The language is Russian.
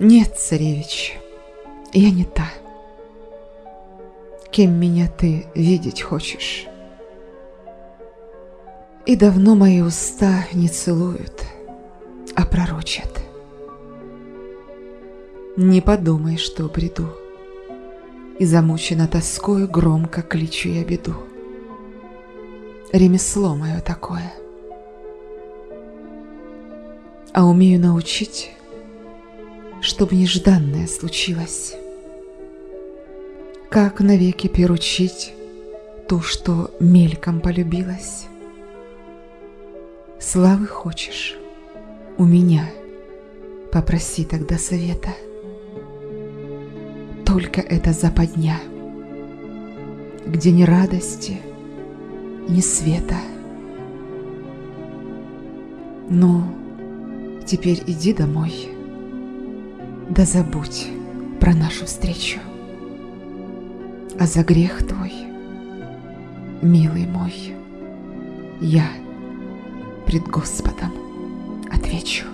Нет, царевич, я не та. Кем меня ты видеть хочешь? И давно мои уста не целуют, а пророчат. Не подумай, что приду, И замучена тоскою громко кличу я беду. Ремесло мое такое. А умею научить, Чтобы нежданное случилось. Как навеки перучить Ту, что мельком полюбилась. Славы хочешь у меня, Попроси тогда совета. Только это западня, Где ни радости, ни света. Ну, теперь иди домой, Да забудь про нашу встречу. А за грех твой, милый мой, Я пред Господом отвечу.